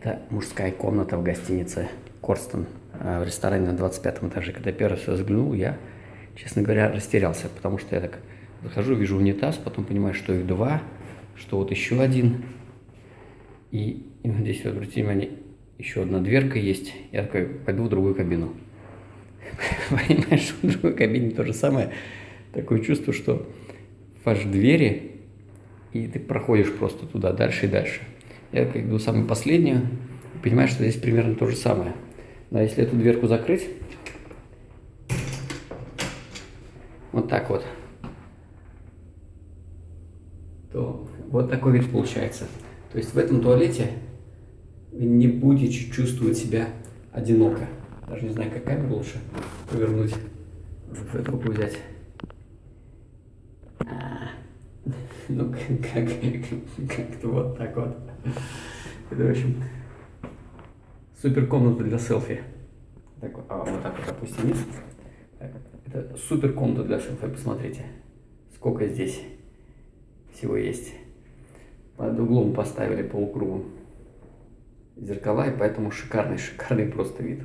Это мужская комната в гостинице Корстон э, в ресторане на 25 этаже. Когда первый раз взглянул, я, честно говоря, растерялся, потому что я так захожу, вижу унитаз, потом понимаю, что их два, что вот еще один. И, и здесь, вот, обратите внимание, еще одна дверка есть. Я такой, пойду в другую кабину. Понимаешь, в другой кабине то же самое. Такое чувство, что ваш двери, и ты проходишь просто туда, дальше и дальше. Я как иду самую последнюю, понимаю, что здесь примерно то же самое. Но если эту дверку закрыть, вот так вот, то вот такой вид получается. То есть в этом туалете вы не будете чувствовать себя одиноко. Даже не знаю, как камеру лучше повернуть. В эту руку взять. А, ну, как, как, как-то вот так вот. Это, в общем, супер комната для селфи. Так, а, вот так вот опустим вниз. Это супер комната для селфи, посмотрите. Сколько здесь всего есть. Под углом поставили полукругом зеркала, и поэтому шикарный, шикарный просто вид.